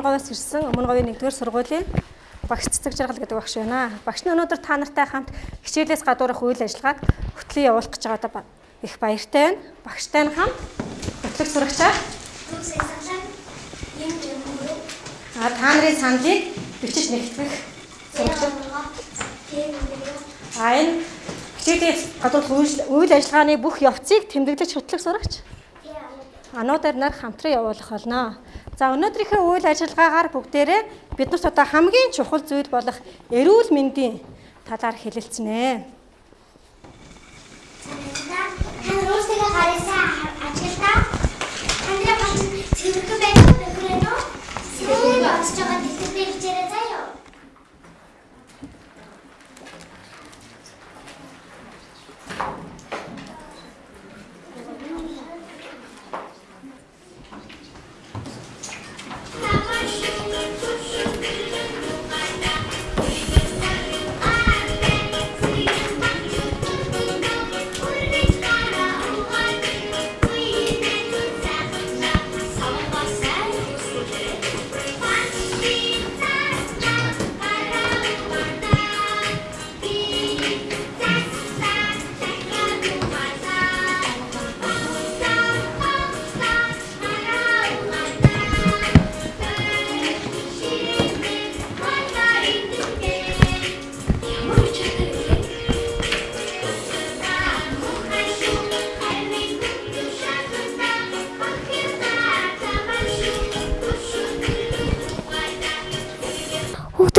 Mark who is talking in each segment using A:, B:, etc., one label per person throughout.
A: багш нь өмнө говьоос ирсэн өмнө говийн 1-р сургуулийн багш цэцэг жаргал гэдэг багш байна. Багш нь өнөөдөр та нартай хамт хичээлээс гадуурх үйл ажиллагааг хөтлөн явуулах гэж байгаадаа их баяртай байна. Багштай нь хамт хөтлөг сурагчаа А та нарын саналыг бичиж нэгтгэх сурагч. А энэ хичээлийн гадуурх үйл ажиллагааны бүх явцыг тэмдэглэж хөтлөх сурагч. Ануудаар нар хамтран явуулах болно. За өнөөдрийнхээ үйл ажиллагаагаар бүгдээрээ бид нарт одоо хамгийн чухал зүйл болох эрүүл мэндийн талаар хэлэлцэнэ.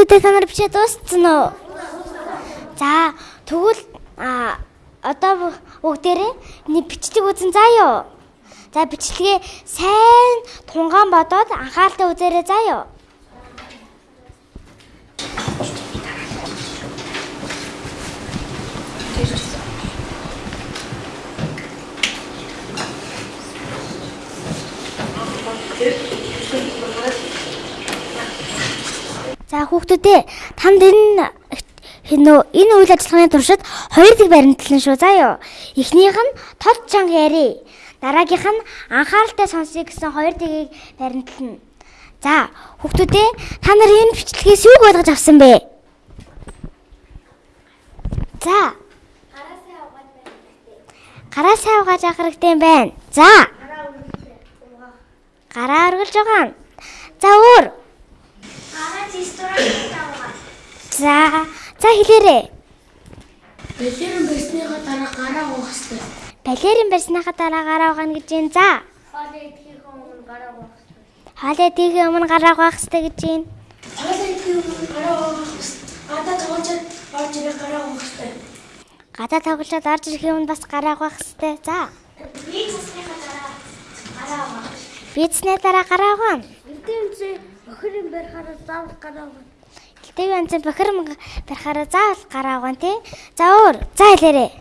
B: Хүүхдүүдээ та нар бичээ дууссан уу? За тэгвэл а одоо бүгдээрээ нэг бичлэг үзэн юу? За бичлэгээ сайн тунгаан бодоод анхааралтай үзээрэй заа юу? За хүүхдүүдээ танд энэ хинөө энэ үйл ажиллагааны туршид хоёр дэг баримтлан шүү заа юу. Эхнийх нь тод чанга яри. Дараагийнх нь анхааралтай сонсъё гэсэн хоёр дгийг баримтлана. За хүүхдүүдээ та нар энэ бичлэгээс юуг ойлгож авсан бэ? За. Гараа сайн угааж авах хэрэгтэй байна. За. Гараа өргөлж байгаа. За өөр.
C: Гараа ресторан тавгаа.
B: За. За хэлээрэй.
D: Балерин барьсныхаа дараа гараа уух хэрэгтэй.
B: Балерин барьсныхаа дараа гараа угаана гэж юм. За.
C: Хоол идэхийн өмнө гараа уух.
B: Хоолой идэхийн өмнө гараа угаах хэрэгтэй гэж юм.
D: Хоол идэхийн өмнө гараа уух хэрэгтэй. Гадаа тоглож орж ирэх гараа уух хэрэгтэй.
B: Гадаа тоглоод орж ирэхийн өмнө бас гараа угаах хэрэгтэй. За.
C: Би цэсныхаа дараа гараа уух.
B: Бизнесний дараа гараа угаана.
C: Эдэмцээ охирын барихаараа заавал гараа уух.
B: Гэлтэйг анцын бохир барихаараа заавал гараа угаана тий. За өөр. За хэлээрэй.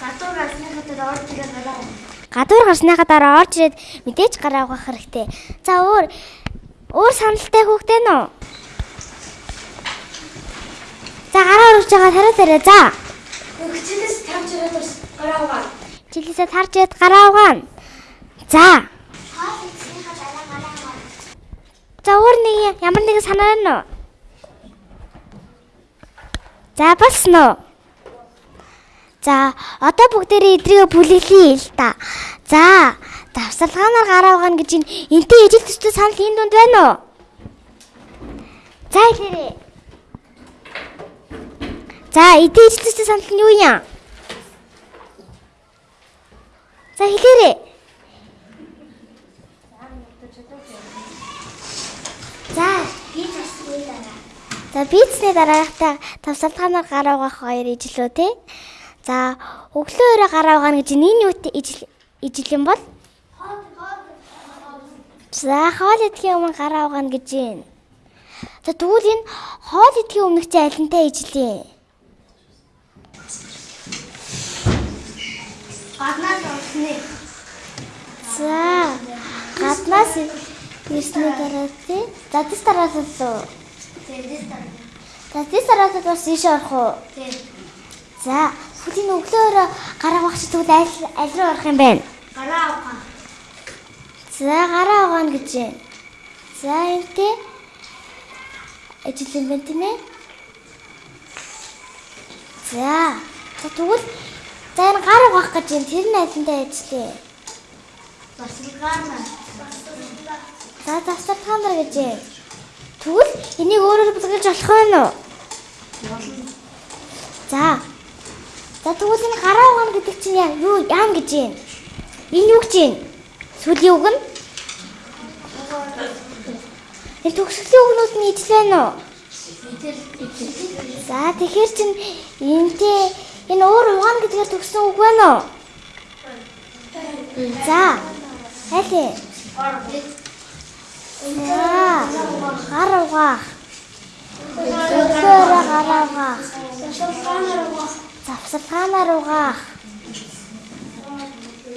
C: Гадуур асныхаа дараа орж ирэх гараа уух.
B: Гадуур гарсныхаа дараа орж ирээд мэдээж гараа угаах хэрэгтэй. За өөр. Өөр саналтай хүүхдээ нөө. За гараа өргөж байгаа тариа тариа. За.
D: Хичээлээс тавж ирээд гараа уугаа.
B: Жилээсээ тарж ирээд гараа угаана. За.
C: Хоол идэхийнхаа дараа гараа уух.
B: За өөр нэг ямар нэгэн санаа байна уу? За болсон уу? За одоо бүгдээрээ эдрийгээ бүлэглэе л та. За давсалгаанаар гараа угаана гэж энтэй ижил төстэй санал энэ дунд байна уу? За хэлээрэй. За эдийн ижил төстэй санал нь юу юм? За хэлээрэй. За
C: Би цэсний дараа.
B: За бизнесний дараагтай тавсалгаанаар гараа угаах хоёр ижил үү те. За өглөө өрөө гараа угаана гэж энэ юу ижил ижил юм бол? За хоол идэхийн өмнө гараа угаана гэж юм. За тэгвэл энэ хоол идэхийн өмнөх чи алинтай ижил юм?
C: Гаднаас уусны.
B: За гаднаас ирсний дараа те. За тэс тараас л.
C: Тэндээс дараа.
B: За тэс тараас бас ийш орох уу?
C: Тийм.
B: За хүлийн өглөө өрөө гараа чи тэгвэл аль аль руу орох юм бэ?
C: Гараа уух.
B: За гараа угаана гэж юм. За энтэй ажил юм байна тийм ээ. За. Тэгвэл за энэ гар угаах гэж юм тэр нь алинтай ажиллая.
C: Басилгаана.
B: За завсар нар гэж юм. Тэгвэл энийг өөрөөр бүлгэж болох вэ нөө? За. За тэгвэл энэ гараа угаана гэдэг чинь яа юу яам гэж юм? Энэ юу гэж юм? Сүлийн үг нь? Энэ төгсгөлийн үгнүүд нь ижлээ нөө? За тэгэхээр чин энтэй энэ өөр угаана гэдгээр төгссөн үг байна уу? За. Аль ээ? За. Гар угаах. Зөвхөн гар угаах. Завсархаанаар угаах.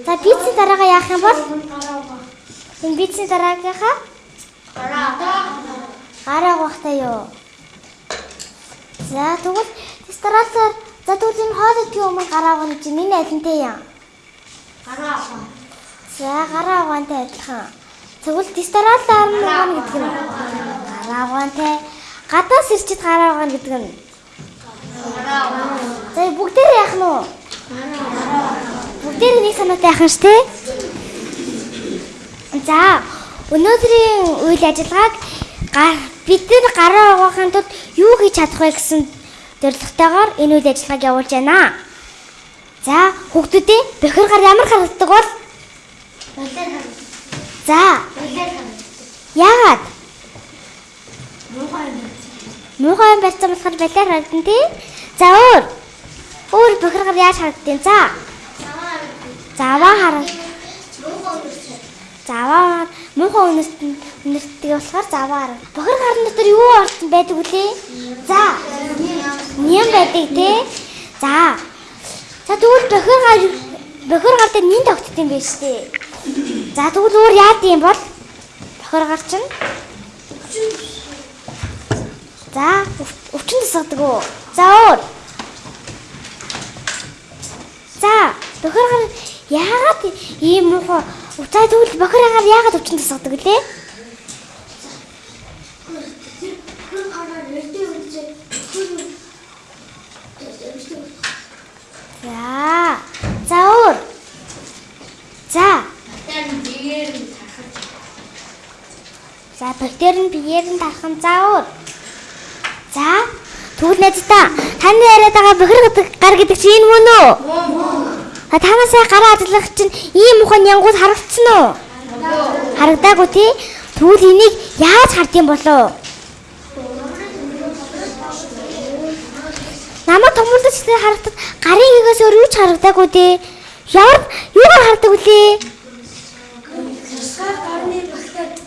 B: За пиццийн дараагаа яах юм бол? Энэ пиццийн дараагийнхаа гар угаахтай юу? За тэгвэл ресторантаар за тэгвэл энэ хоолойдгийн өмнө гар угаах гэж миний алинтай юм. За гараа угаантай адилхан. Тэгвэл ресторантаар нь угаана гэдэг нь гараа угаантай. Гадаас ирчихэд гараа угаана гэдэг нь За бүгдээр яах нь уу? Бүгдээр нэг санаатай яах нь ш тий? За өнөөдрийн үйл ажиллагааг га- бид нар гараа угаахын тулд юу хийж чадах вэ гэсэн зорилготойгоор энэ үйл ажиллагааг явуулж байна. За хүүхдүүдээ бохир гар ямар харагддаг бол? За яагаад? Муухай юм байсан болохоор балиар харагдан тий? За өөр. Өөр бохир гар яаж харагдیں۔ За. Заваа хараг. Заваа муухай үнэрт үнэртдэг болохоор заваа хараг. Бохир гарын дотор юу орсон байдаг үлээ? За. Ням байдаг тий? За. За тэгвэл бохир гар бохир гар дээр нин тогтд юм биш тий? За тэгвэл өөр яад юм бол? Бохир гар чинь За өв- өвчин тусгадаг уу? За өөр. За бохир гар яагаад ийм муухай уцаа тэгвэл бохир гар яагаад өвчин тусгадаг лээ? За. За өөр. За. За бактери нь биеэр нь тархан за өөр. За тэгвэл найздаа таны яриад байгаа бохир гар гэдэг чинь энэ мөн үү? А танасаа гараа ажиллах чинь ийм ухаан янгууд харагдсан уу? Харагдаагүй тий? Тэгвэл энийг яаж хардсан болов? Намаа тэр харагдаад гарын хигээс өөр юу ч харагдаагүй тий? Ямар юугаар хардаг вүлээ?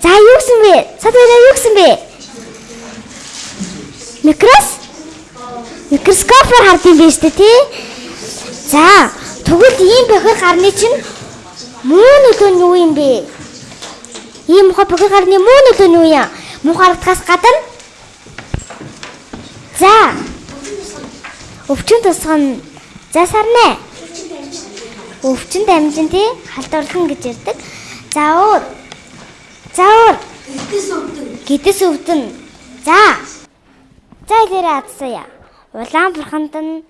B: За юу гэсэн бэ? Сад баяраа юу гэсэн бэ? Микрос? Микроскопоор хард юм биш үү тий? За, тэгвэл ийм бохир гарны чинь муу нөлөө нь юу юм бэ? Ийм мохо бохир гарны муу нөлөө нь юу юм? Муу харагдахаас гадна За. Өвчин тусгана. За сарнаа. Өвчин дамжин тий халдварлан гэж ярьдаг. За өөр. Гэдэс өвдөн. За. За илэрээ адсая. Улаан бурханд нь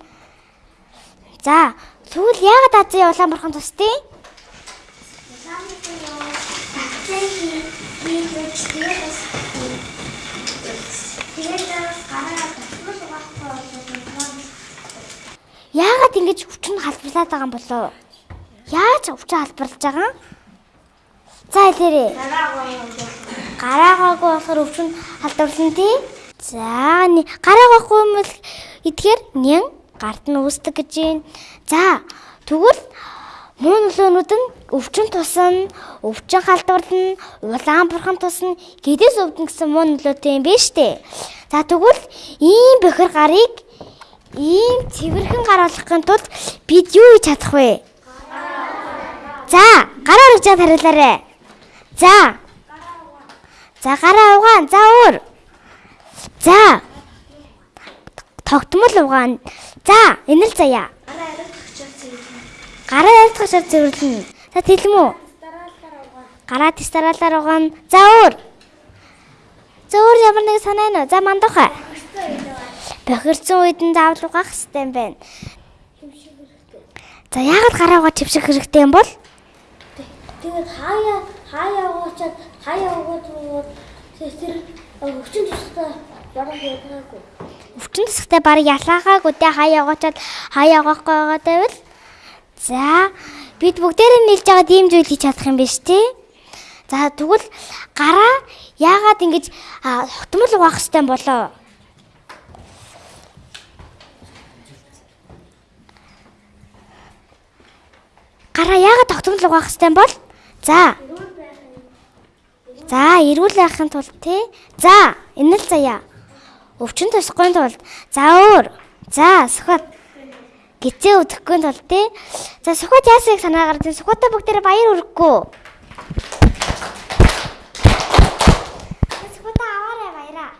B: За, тэгвэл яагаад азийн улаан бурхан тусдیں۔ Яагаад ингэж өвчин халбарлаад байгаа юм болоо? Яаж өвчин халбарлаж байгаа юм? За илэрээ. Гараагаагүй болохоор өвчин халдварлан тий. За нэг гараагахгүй юм бол эдгээр нян гарт нь үүсдэг гэж байна. За тэгвэл муу нөлөөнүүд нь өвчин тусна, өвчин халдварлна, улаан бурхан тусна, гэдэс өвдөн гэсэн муу нөлөөтэй юм биш үү? За тэгвэл ийм бохир гарыг ийм цэвэрхэн гар болгохын тулд бид юу хийж чадах вэ? За, гараа урагчаад хариулаарай. За. За гараа угаан. За өөр. За. Тогтмол угаан. За, энэ л заяа. Гараа ярилцахаар цэвэрлэнэ. За тэлэм үү? Гараа тестаралаар угаан. За өөр. За өөр ямар нэг санаа нөө. За мандахаа. Бохирцсон үед нь заавал угаах хэрэгтэй юм байна. За яагаад гараагаа чивших хэрэгтэй юм бол?
D: Тэгээд хаяа хаяа уучаад хаяа угаад тэр өвчин тустай бараг ядгаагүй.
B: Өвчин тусахтай баг ялаагаагүй те хаяа угаачаад хаяа угаахгүй байгаа байвал за бид бүгдээрээ нийлж байгаа ийм зүйл хийж чадах юм биш тий. За тэгвэл гараа яагаад ингэж хотмол угаах хэрэгтэй болоо? Гараа яагаад тогтмол угаах хэрэгтэй бол? За. За, эрүүл байхын тулд тий. За, энэ л заяа. Өвчин тусахгүй тулд за өөр. За, сухад. Гизээ өдөхгүй тулд тий. За, сухад яасыг санаагаар тий. Сухадаа бүгдээрээ баяр өргөхгүй. Сухадаа аваарай баяраа.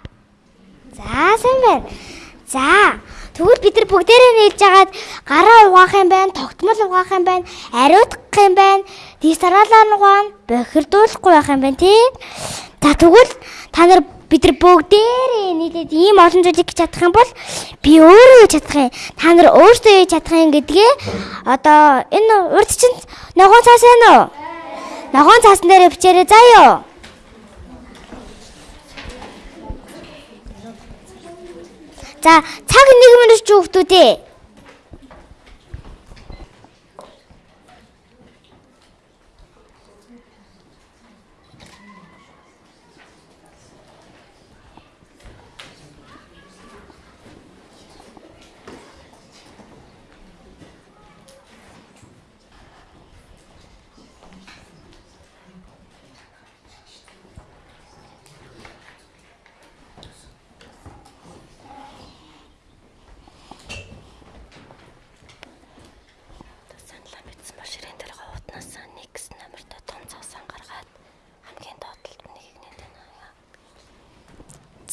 B: За, сайн байна. За, Тэгвэл бид нар бүгдээрээ нийлж агаад гараа угаах юм байна, тогтмол угаах юм байна, ариутгах юм байна, дистаралаар угаана, бохирдуулахгүй байх юм байна тий. За тэгвэл та нар бид нар бүгдээрээ нийлээд ийм олон зүйлийг хийж чадах юм бол би өөрөө хийж чадах юм. Та нар өөрсдөө хийж чадах юм гэдгээ одоо энэ урд чинь ногоон цаас байна уу? Ногоон цаасан дээр бичээрэй заа За цаг нэг минут ч хүүхдүүдээ.
A: саналаа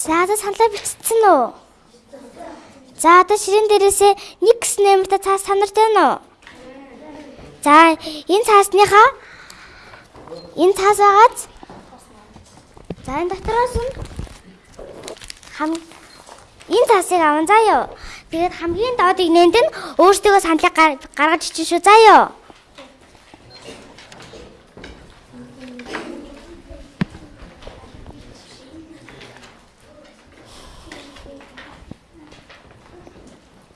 B: За за саналаа бичсэн үү? За одоо ширээн дээрээсээ нэг гэс нэмэртэй цаас санарт байна уу? За энэ цаасныхаа энэ цаас байгааз За энэ дотроос нь хам энэ цаасыг аван юу. Тэгээд хамгийн доодыг нээнд нь өөртөө саналыг гар- гаргаж ичэн шүү заа юу.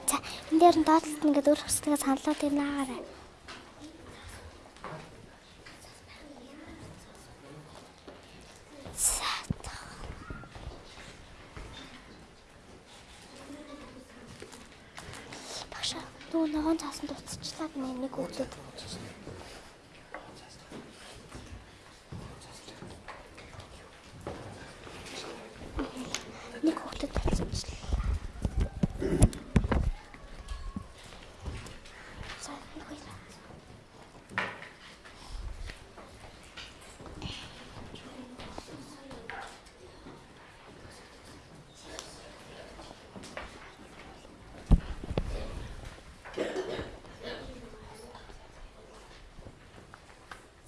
B: За энэ дээр нь доотлолт ингээд өөр хөстэйгээ саналаа тэр наагаарай. Багш нөгөө ногоон цаасан дуусчлаа гэнэ нэг өглөөд. Нэг өглөөд дуусчлаа. За нэг хоёроо.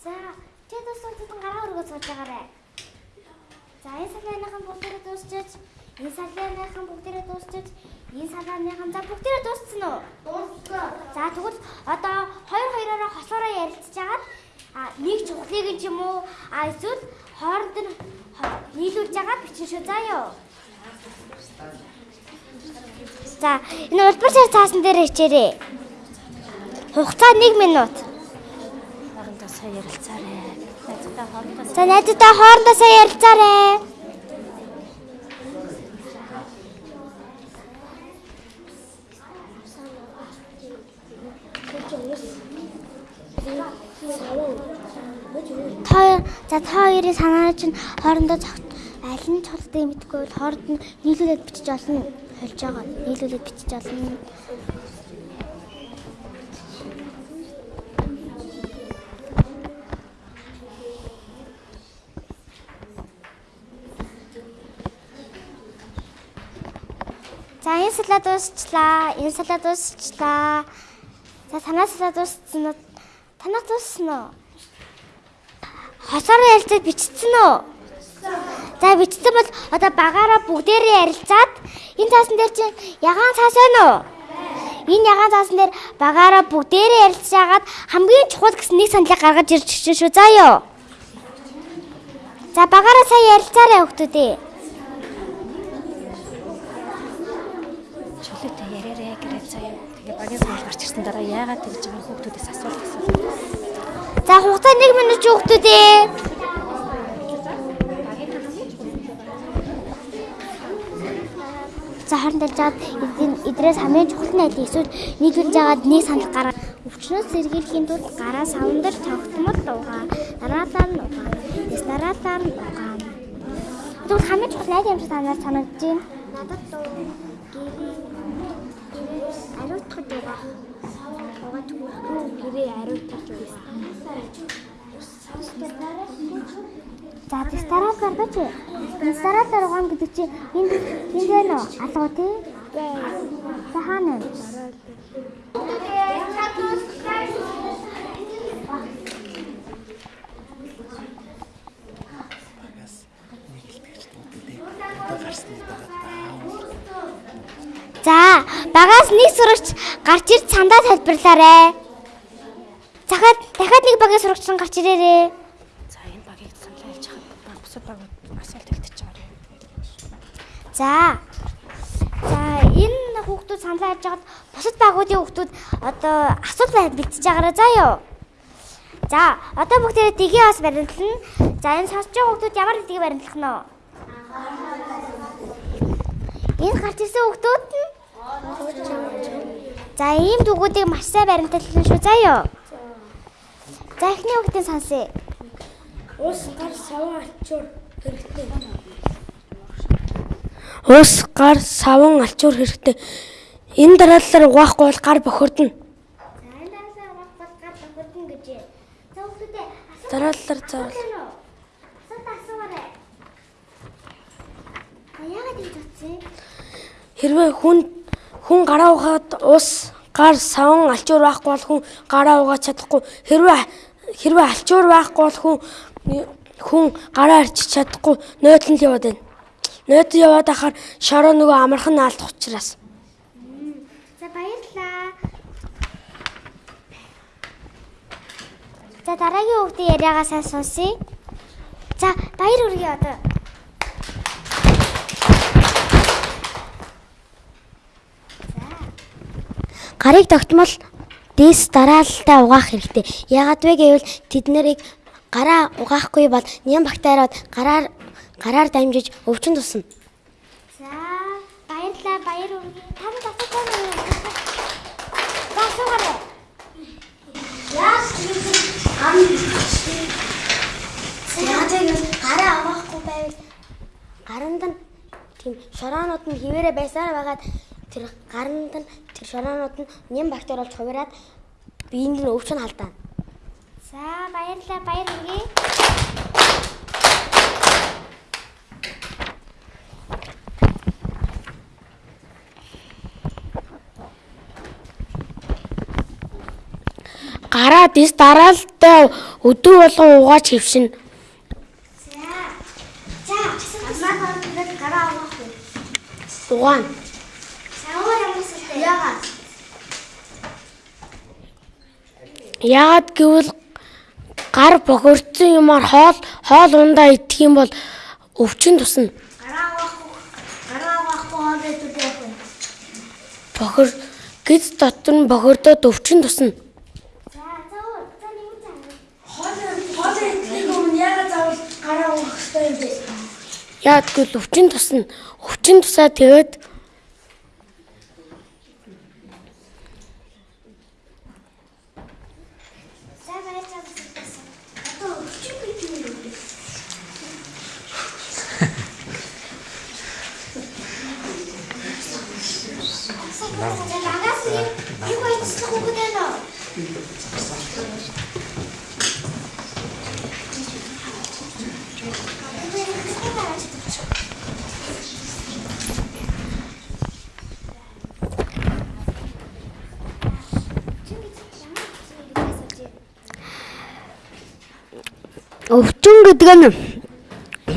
B: За, чи өргөж сууж байгаарай. За, энэ салбарынхан бүгдээрээ дуусчих. Энэ салбарынхан бүгдээрээ дуусчих. Энэ салбарынхан за бүгдээрээ дууссан уу? Дууссан. За, тэгвэл одоо хоёр хоёроо хосоороо ярилцж агаад а нэг чухлыг нь ч юм уу а эсвэл хооронд нь нийлүүлж агаад бичин шүү юу. За, энэ улбар цаар цаасан дээр хичээрээ. Хугацаа 1 минут.
A: Хоорондоо сая ярилцаарай.
B: За найзтай хоорондоо ярилцаарай. За та хоёрын санаа чинь хоорондоо цогт аль нь цогтдгийг мэдгүй бол хооронд нь нийлүүлээд бичиж олно. Холж байгаа. Нийлүүлээд бичиж олно. За энэ салаа дуусчлаа. Энэ салаа дуусчлаа. За танаа салаа дууссан уу? Танаа дууссан уу? Хосоор ялцад бичсэн үү? За бичсэн бол одоо багаараа бүгдээрээ ярилцаад энэ цаасан дээр чинь ягаан цаас байна уу? Энэ ягаан цаасан дээр багаараа бүгдээрээ ярилцаагаад хамгийн чухал гэсэн нэг саналыг гаргаж чинь шүү. За ёо. За багаараа сайн ярилцаарай хүмүүс.
A: Чөлөөтэй яриараа гэрээ заяа. Тэгээ багийн санал гарч ирсэн дараа яагаад тэгж байгаа хүүхдүүдээс асуулт асуух.
B: За хугацаа 1 минут ч хүмүүс. За хоорондоо жаад эдрээс хамгийн чухал нь аль эсвэл нийлүүлж жагаад нэг санал гараа. Өвчнөөс сэргийлэхийн тулд гараа савндар тогтмол угаа. Дараалал нь угаа. Яс дараалал нь угаа. Тэгвэл хамгийн чухал юм шиг танаар санагдаж байна? Надад дуу ариутгаж угаа. Угаа түгхүү гэрээ ариутгаж угаа. За дистарал гаргаж. Дистарал даргам гэдэг чинь энд энд байна уу? Алгуу тий? За хаана вэ? За багаас нэг сурагч гарч ирж цандаа тайлбарлаарэ. Захад дахиад нэг багийн сурагч гарч ирээрээ.
A: За энэ багийг саналаа хэлж хаад баг бусад баг асуулт хэлтэж байгаа юм.
B: За. За энэ хүүхдүүд саналаа хэлж хагаад бусад багуудын хүүхдүүд одоо асуулт бэлтэж байгаараа заа юу. За одоо бүгдээрээ дэгийн бас баримтлана. За энэ сонсож байгаа хүүхдүүд ямар дэгийг баримтлах нь вэ? Энэ гарч ирсэн хүүхдүүд нь За ийм дүгүүдийг маш сайн баримтлсан шүү заа юу. За эхний хүүхдийн сонсъё.
D: Ус гар саван ачуур хэрэгтэй.
E: Ус гар саван алчуур хэрэгтэй. Энэ дараалалаар угаахгүй бол гар бохирдно. Дараалалаар заавал
B: асуулт асуугаарай. А яагаад ингэж утсан?
E: хэрвээ хүн хүн гараа угаад ус гар саван алчуур байхгүй бол хүн гараа угааж чадахгүй. Хэрвээ хэрвээ алчуур байхгүй бол хүн хүн гараа арчиж чадахгүй нойдлон л яваад байна. Нойд яваад ахаар шороо нөгөө амархан наалдах учраас.
B: За баярлалаа. За дараагийн хүүхдийн яриагаа сайн сонсъё. За баяр хүргэе одоо. Гарыг тогтмол дээс дараалалтай угаах хэрэгтэй. Яагаад вэ гэвэл тэд нарыг гараа угаахгүй бол ням бактериуд гараар гараар дамжиж өвчин тусна. За баярлалаа баяр хүргэе. Та нар асуусан юм. Асуугаарай.
C: Яас тийм ам Яагаад гараа авахгүй байвал
B: Гаранд нь тийм шороонууд нь хിവэрэ байсаар байгаад тэр гаранд нь тэр шороонууд нь нэм бактери болж хувираад биеинд нь өвчин халдаана. За баярлалаа баяр хүргэе.
E: Гараа дис дараалалтай өдөө болгон угааж хөвшин.
C: За, амаа хоолойд гараа авахгүй.
E: Угаана.
C: Яагаад?
E: Гэвэл гар бохирдсон юмар хоол хоол ундаа идэх юм бол өвчин тусна. Бохир гиз дотор нь бохирдоод өвчин тусна.
D: Яагаад
E: гэвэл өвчин тусна. Өвчин тусаа тэгээд
B: За баярлалаа.
C: Одоо өчиг гэж юм.
B: Нагаас юу хийх хүүхэд байна уу?
E: Өвчин гэдэг нь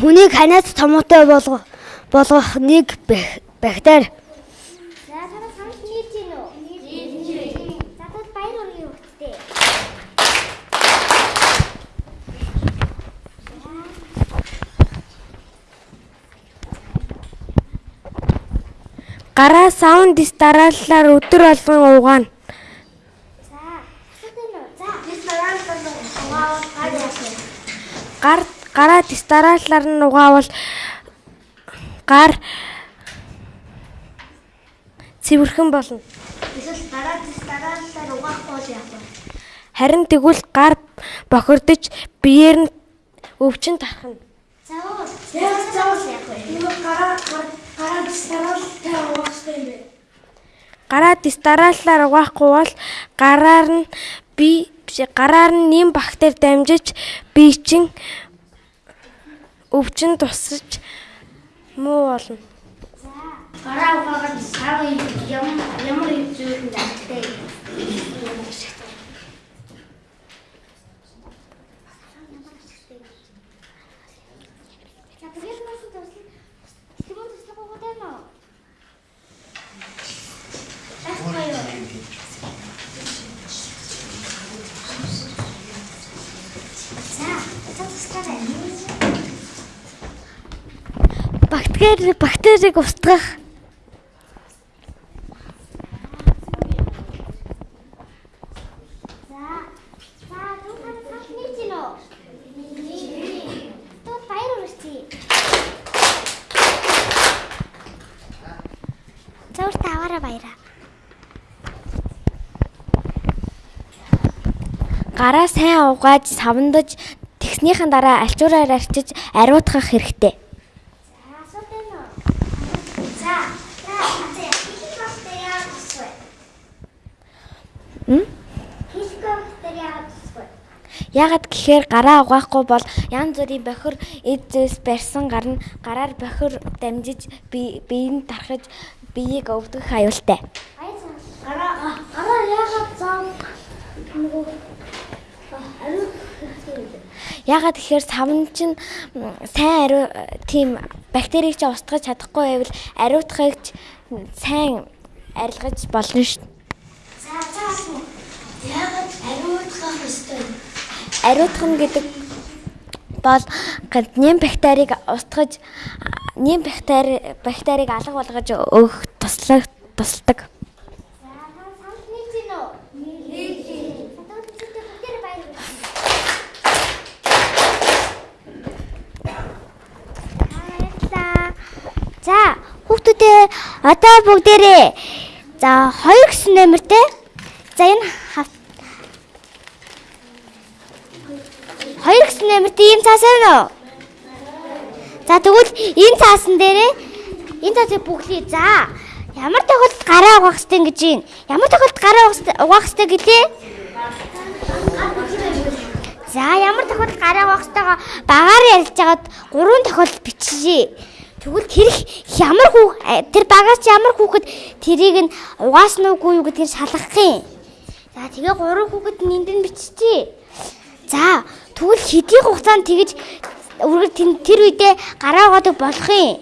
B: хүнийг ханиад томоотой болгох болгох нэг бактери.
E: Гараа саунд дарааллаар өдөр болгон угаана.
C: За асуух юм уу? За нийт баяр болон угаавал гад яах вэ?
E: Гар гараа дис дарааллаар нь угаавал гар цэвэрхэн болно.
C: Эсвэл дараа дараалалаар угаахгүй бол яах вэ?
E: Харин тэгвэл гар бохирдож биеэр нь өвчин тархна.
C: За уу. Яг заавал яах вэ?
D: Юу гараа гараа дистаралтай угаахтай юм бэ?
E: Гараа дис дарааллаар угаахгүй бол гараар нь би гараар нь нэм бактери дамжиж бие чин өвчин тусаж муу болно.
C: Гараа угаагаад сав юм ямар юм зүйлэнд амттай. За тэгээд нас туслах. Тэгвэл туслах уу гэдэг нь? Ахмаа. За, туслах.
B: Бактери бактерийг устгах.
C: За. За, дүү та тас нийт юм уу? Нийт. Тоо баяр үргэлжлэе.
B: Зөвхөн таваараа баяраа. Гараа сайн угааж савндаж тэгснийхэн дараа альчуураар арчиж ариутгах хэрэгтэй.
C: За, асуулт байна уу? За, за, атэ. Хилэх бактери яагаад тусвэ?
B: М?
C: Хилэх бактери яагаад тусвэ?
B: Яагаад гэхээр гараа угаахгүй бол янз бүрийн бохир эд зэс барьсан гарна гараар бохир дамжиж бие биеийг тархаж биеийг өвдгөх аюултай.
D: Гараа гараа яагаад зам нөгөө ариун хэрэгтэй юм бэ?
B: Яагаад гэхээр савн чинь сайн ариу тийм бактерийг ч устгаж чадахгүй байвал ариутгахыг ч сайн арилгаж болно шүү.
C: За, за, асуу.
D: Яагаад ариутгах ёстой юм?
B: Ариутгах нь гэдэг бол нэм бактерийг устгаж нэм бактери бактерийг алга болгож өгөх
C: үргэлжлэе.
B: Баярлалаа. За, хүүхдүүдээ одоо бүгдээрээ за 2 гэсэн нэмэртэй. За энэ 2 гэсэн нэмэртэй ийм цаас байна уу? За тэгвэл энэ цаасан дээрээ энэ цаасыг бүглээ. За, ямар тохиолдолд гараа угаах хэрэгтэй гэж юм? Ямар тохиолдолд гараа угаах хэрэгтэй гэлээ? За ямар тохиолдолд гараа угаах хэрэгтэйгаа багаар ярилж хагаад гурван тохиолдол биччихье. Тэгвэл тэр ямар хүү тэр багаас ямар хүүхэд тэрийг нь угаасан уугүй юу гэдгийг шалгах юм. За тэгээ гурван хүүхэд нь энд нь биччихье. За тэгвэл хэдийн хугацаанд тэгэж үргэлж тэр- үедээ гараа угаадаг болох юм.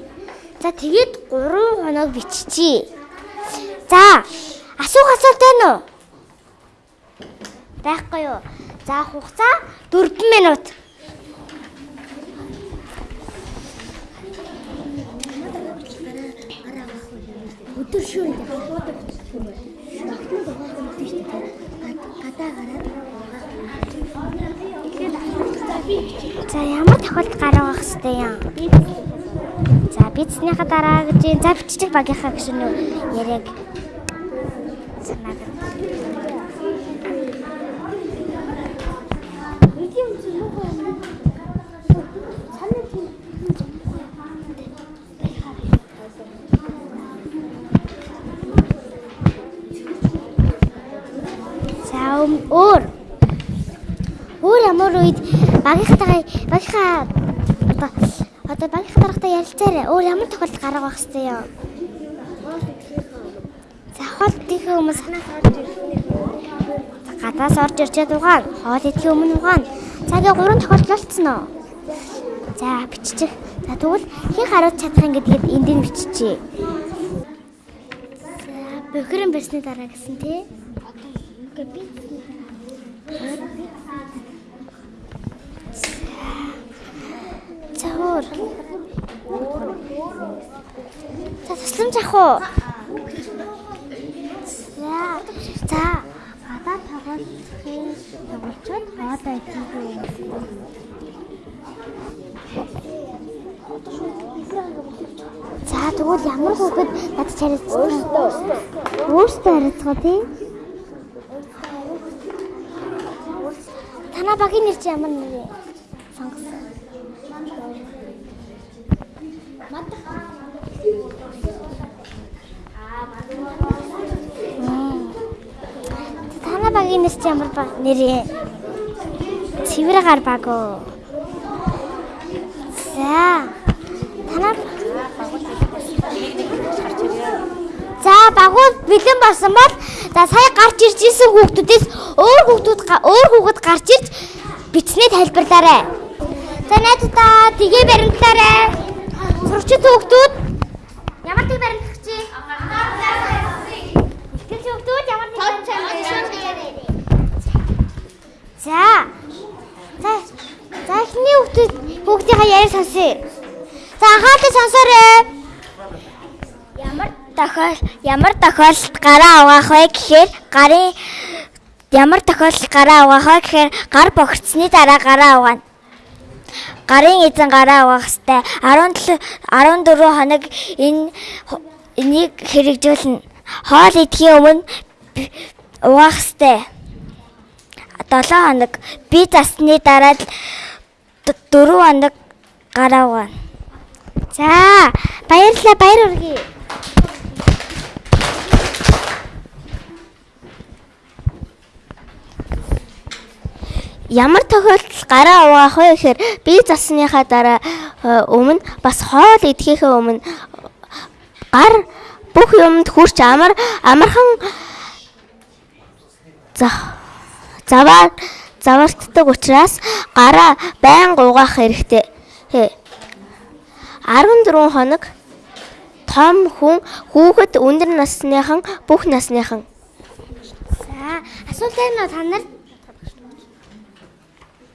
B: За тэгээд 3 хоног биччихье. За асуух асуулт байна уу? Байхгүй юу? За хугацаа 4 минут.
F: өдөр шөнө хаваадаг юм байна. Багтны зохиол өгдөг шүү дээ. Гадаа гараад
B: За ямар тохиолдолд гараа угаах хэрэгтэй юм? За бичснийхаа дараа гэж юм. За биччих багийнхаа гэж нөө яриаг санаад. За өөр өөр ямар үед багийнхтайгаа багийнхаа одоо одоо багийнхаа дараатай ярилцаарай. Өөр ямар тохиолдолд гараа угаах хэрэгтэй юм? За хоол идэхээ хүмүүс гадаас орж ирчээд угаана. Хоол идэхээ өмнө. За тэгээ гурван тохиолдол болцсон уу? За биччих.
G: За тэгвэл хин харуулж чадах юм гэдгийг энд нь биччихье. За бохирон барьсны дараа гэсэн тий.
B: Ингээ би
G: өөр. За тусламж авах уу? За. За.
B: гадаа тоглохын тоглолцоод хоолой идэх юм.
G: За тэгвэл ямар хүүхэд над чараад өөртөө өөртөө харилцгаа тий. Танаа багийн нэр чи ямар нэр вэ? Сонгосон. Танаа багийн нэр чи ямар баг нэр вэ? Цэвэр гар баг уу? За. Танаа За багууд бэлэн болсон бол за сая гарч ирж исэн хүүхдүүдээс өөр хүүхдүүд өөр хүүхэд гарч ирж бичснээ тайлбарлаарай. За найзуудаа тгээ баримтлаарай. Сурчид хүүхдүүд ямар тийг баримтлах чи? Ихтгэл хүүхдүүд ямар тийг баримтлах За. За. За эхний хүүхдүүд хүүхдийнхаа яриа сонсъё. За анхаарал сонсоорой. Ямар тохиол ямар тохиолдолд гараа угаах вэ гэхээр гарын ямар тохиолдолд гараа угаах вэ гэхээр гар богцсны дараа гараа угаана. Гарын эзэн гараа угаах хэвээр 17 14 хоног энэ энийг хэрэгжүүлнэ. Хоол идэхийн өмнө угаах хэвээр 7 хоног би засны дараа л 4 хоног гараа угаана. За баярлалаа баяр үргэе. Ямар тохиолдолд гараа угаах вэ гэхээр би засныхаа дараа э, өмнө бас хоол идэхийнхээ өмнө гар бүх юмд хүрч амар амархан за заваа заваалтдаг учраас гараа байн угаах хэрэгтэй. Хэ. 14 хоног том хүн хүүхэд өндөр насныхан бүх насныхан
B: За асуулт уу та нар?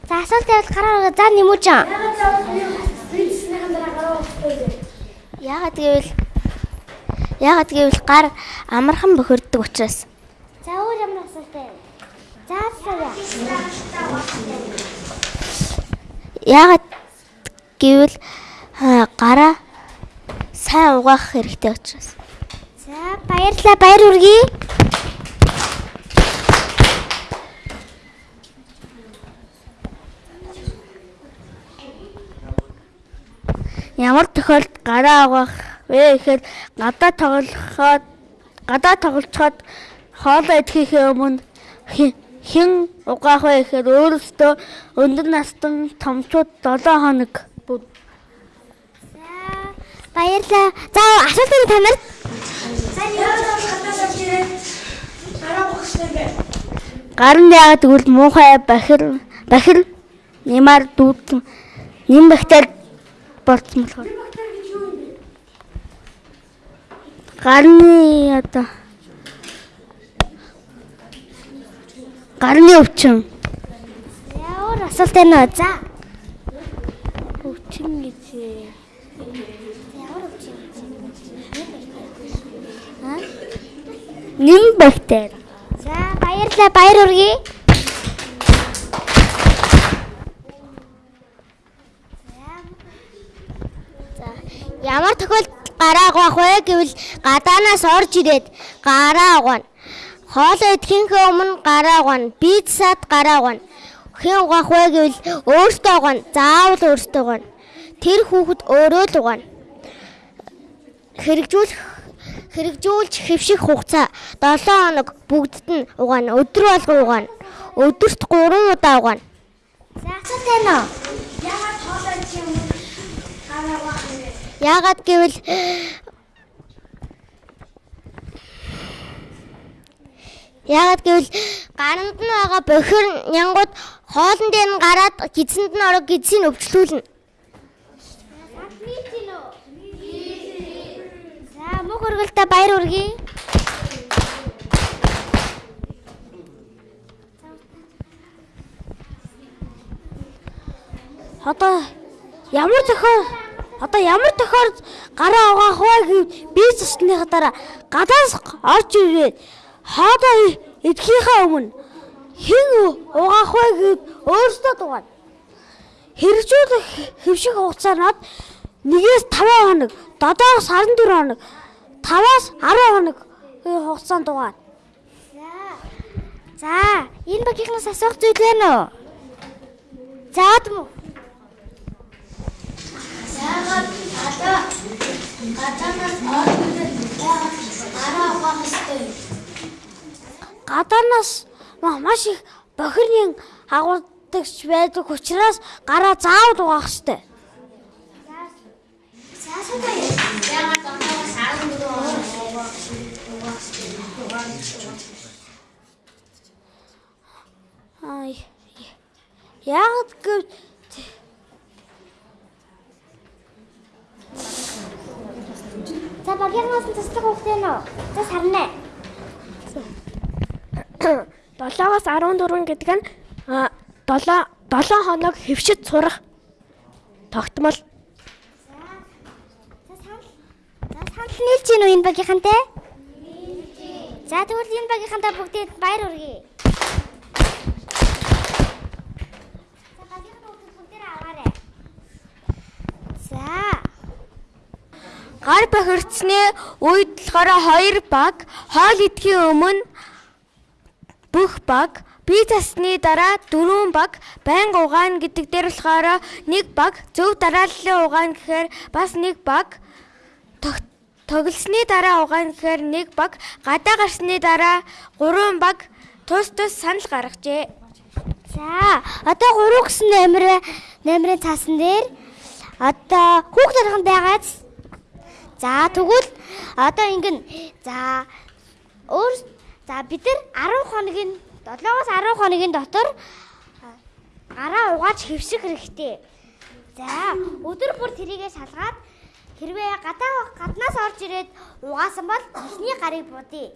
B: За асуулт байвал гараа за нэмүүжэн.
G: яагаад гэвэл яагаад гэвэл гар амархан бохирддог учраас
B: За өөр ямар асуулт байна? За асууя.
G: яагаад гэвэл аа, гараа сайн угаах хэрэгтэй учраас
B: За баярлалаа баяр үргэе.
G: Ямар тохиолдолд гараа угаах вэ гэхээр гадаа тоглоход гадаа тоглолцоход хоолоо идэхийнхээ өмнө хэн угаах вэ гэхээр өөрөөсөө өндөр настан томчууд 7 хоног бүд
B: Баярлалаа. За асуулт байна та нарт?
G: Гарын яагаад тэгвэл муухай бахир бахир нэмар дүүд нэм бактери болцсон болохоор. Гарны одоо гарны өвчин.
B: Өөр асуулт байна уу? За.
G: Өвчин гэж нэм бактери.
B: За баярлалаа баяр үргэе.
G: Ямар тохиолдолд гараа угаах вэ гэвэл гадаанаас орж ирээд гараа угаана. Хоолоо идэхийнхээ өмнө гараа угаана. Пиццад гараа угаана. Хэн угаах вэ гэвэл өөртөө угаана. Заавал өөртөө угаана. Тэр хүүхэд өөрөө л угаана. Хэрэгжүүлэх хэрэгжүүлж хэвших хугацаа 7 хоног бүгдд нь угаана. Өдөр болго угаана. Өдөрт 3 удаа угаана.
B: Асуулт байна уу?
G: Яагаад Яагаад гэвэл Яагаад гэвэл гаранд нь байгаа бохир нянгууд хоолн дээр нь гараад гидсэнд нь ороо гидсийг өвчлүүлнэ.
B: За мөх өргөлтөй баяр үргэе.
E: Одоо ямар зохио одоо ямар тохиол гараа угаах вэ гэв би цэсныхаа дараа гадаас орж ирээд хоодоо эдхийнхаа өмнө хэн угаах вэ гэв өөртөө дугана. Хэрэгжүүлэх хэвших хугацаанд нэгээс 5 хоног, додоос 14 хоног, 5-аас 10 хоног хугацаанд дугана.
B: За, энэ багийнхнаас асуух зүйл байна уу? За, юм уу?
C: Яагаад гадаа гадаанаас ордод яагаад гараа угаах ёстой?
E: Гадаанаас маш их бохирны агуулдагч байдаг учраас гараа заавал угаах ёстой.
C: Цаашаа яагаад дандаас 14 хоног угаах ёстой?
E: Аа яагаад гэв
B: За, багийнхнаас нь туслах хүүхдээ нөө. За, сарнаа.
E: 7-аас 14 гэдэг нь 7 7 хоног хөвшөд сурах тогтмол.
B: За, санал. За, санал нийлж гин үү энэ багийнхантай? За, тэгвэл энэ багийнхантай бүгдээд баяр хүргэе. За, багийнхаа бүгдээр аваарай. За.
E: Гар бохирцны үед болохоор 2 баг хоол идэхийн өмнө бүх баг бие засны дараа 4 баг байнга угаана гэдэг дээр болохоор 1 баг зөв дарааллын угаана гэхээр бас 1 баг тоглосны дараа угаана гэхээр 1 баг гадаа гарсны дараа 3 баг тус тус санал гаргажээ.
B: За, одоо 3 гэсэн номер номерын цаасан дээр одоо хүүхд нархан байгааз. За, тэгвэл одоо ингэн за өөр за бид нар 10 хоногийн 7-оос 10 хоногийн дотор гараа угааж хэвших хэрэгтэй. За, өдөр бүр тэрийгэ шалгаад хэрвээ гадаа гаднаас орж ирээд угаасан бол эхний гарыг будъя.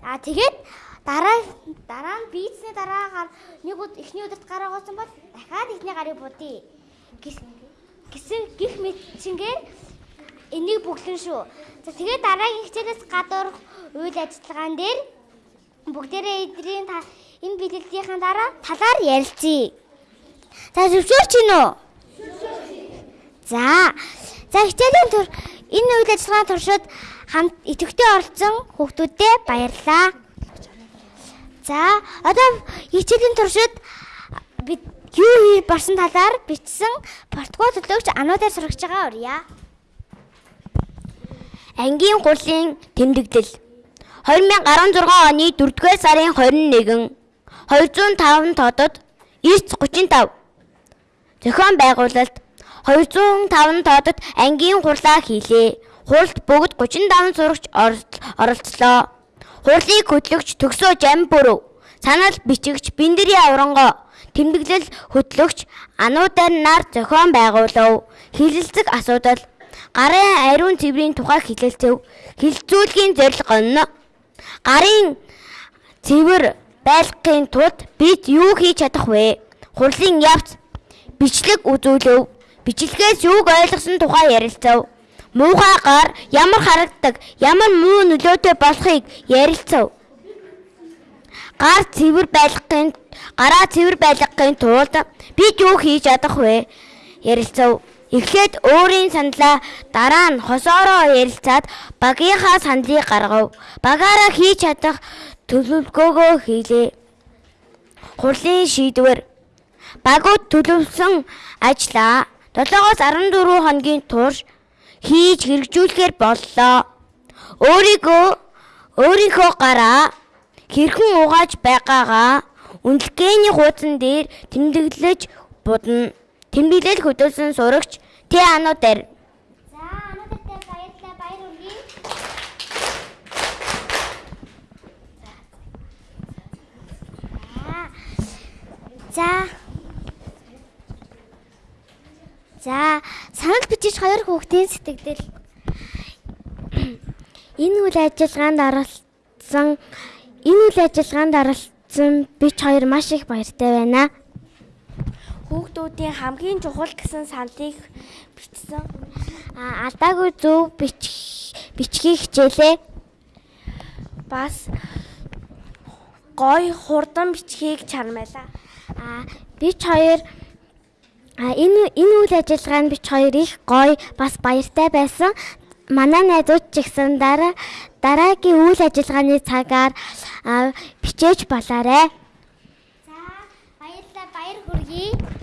B: А тэгээд дараа дараа нь бийцний дараагаар нэг өд эхний өдөрт гараа угаасан бол дахиад эхний гарыг будъя. Гэсэн гих мэтчингээр энийг бүглэн шүү. За тэгээд дараагийн хичээлээс гадуур үйл ажиллагаан дээр бүгдээрээ эдрийн энэ бэлгэлтийн дараа талаар ярилцъя. За зөвшөөрч гин үү? За. За хичээлийн тур энэ үйл ажиллагааны туршид хамт идэвхтэй оролцсон хүүхдүүдэд баярлалаа. За одоо хичээлийн туршид бид юу хий барсан талаар бичсэн протокол төлөөгч ануудаар сурагч байгаа урья.
G: Ангийн гурлын тэмдэглэл 2016 оны 4-р сарын 21 205 тоодод 935 зохион байгуулалт 205 тоодод ангийн хурлаа хийлээ. Хурлд бүгд 35 сурагч оролцлоо. Хурлыг хөтлөгч Төгсөө Жамбүрөв, санал бичигч Биндэрийн аврангоо, тэмдэглэл хөтлөгч Ануудар нар зохион байгуулав. Хилэлцэг асуудал гарын ариун цэврийн тухай хилэлцэв. Хилцүүлгийн зорилго нь гарын цэвэр байлгахын тулд бид юу хийж чадах вэ? Хурлын явц бичлэг үзүүлв. Бичлэгээс юуг ойлгосон тухай ярилцав. Муухай гар ямар харагддаг, ямар муу нөлөөтэй болохыг ярилцав. Гар цэвэр байлгахын гараа цэвэр байлгахын тулд бид юу хийж чадах вэ? Ярилцав. Эхлээд өөрийн саналаа дараа нь хосоороо ярилцаад багийнхаа саналыг гаргав. Багаараа хийж чадах төлөвлөгөөгөө хийлээ. Хурлын шийдвэр багууд төлөвлөсөн ажлаа 7-оос 14 хоногийн турш хийж хэрэгжүүлэхээр боллоо. Өөрийгөө өөрийнхөө гараа хэрхэн угааж байгаагаа үнэлгээний хуудсан дээр тэмдэглэж будна. Тэмдэглэл хөдөлсөн сурагч Тэ ануудаар.
B: За ануудаартай баярлалаа баяр хүргэе. За. За, санал бичиж хоёр хүүхдийн сэтгэгдэл.
D: Энэ үйл ажиллагаанд оролцсон энэ үйл ажиллагаанд оролцсон бич хоёр маш их баяртай байна. Хүүхдүүдийн хамгийн чухал гэсэн сандыг бичсэн а алдаагүй зөв бичих бичгийг хичээлээ. Бас гой хурдан бичгийг чармайлаа. А бич хоёр а энэ энэ үйл ажиллагаанд бич хоёр их гой бас баяртай байсан. Манай найзууд ч гэсэн дараа дараагийн үйл ажиллагааны цагаар бичээж болоорой.
B: За баярлалаа баяр хүргэе.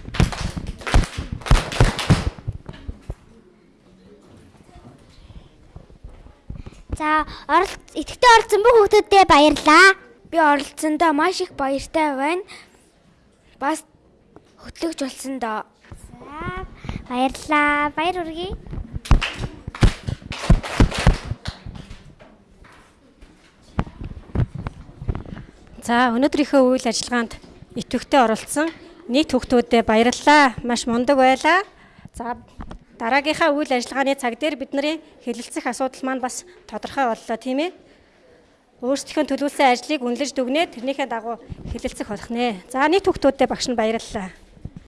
D: За оролт идэвхтэй оролцсон бүх хүүхдүүдэд баярлалаа.
E: Би оролцсондоо маш их баяртай байна. Бас хөтлөгч болсон доо.
D: За баярлалаа. Баяр хүргэе.
A: За өнөөдрийнхөө үйл ажиллагаанд идэвхтэй оролцсон нийт хүүхдүүдэд баярлалаа. Маш мундаг байлаа. За дараагийнхаа үйл ажиллагааны цаг дээр бидний хэлэлцэх асуудал маань бас тодорхой боллоо тийм ээ. Өөрсдийнхөө төлөвлөсөн ажлыг үнэлж дүгнээ тэрнийхээ дагуу хэлэлцэх болох нэ. За нийт хүүхдүүдэд багш нь баярлалаа.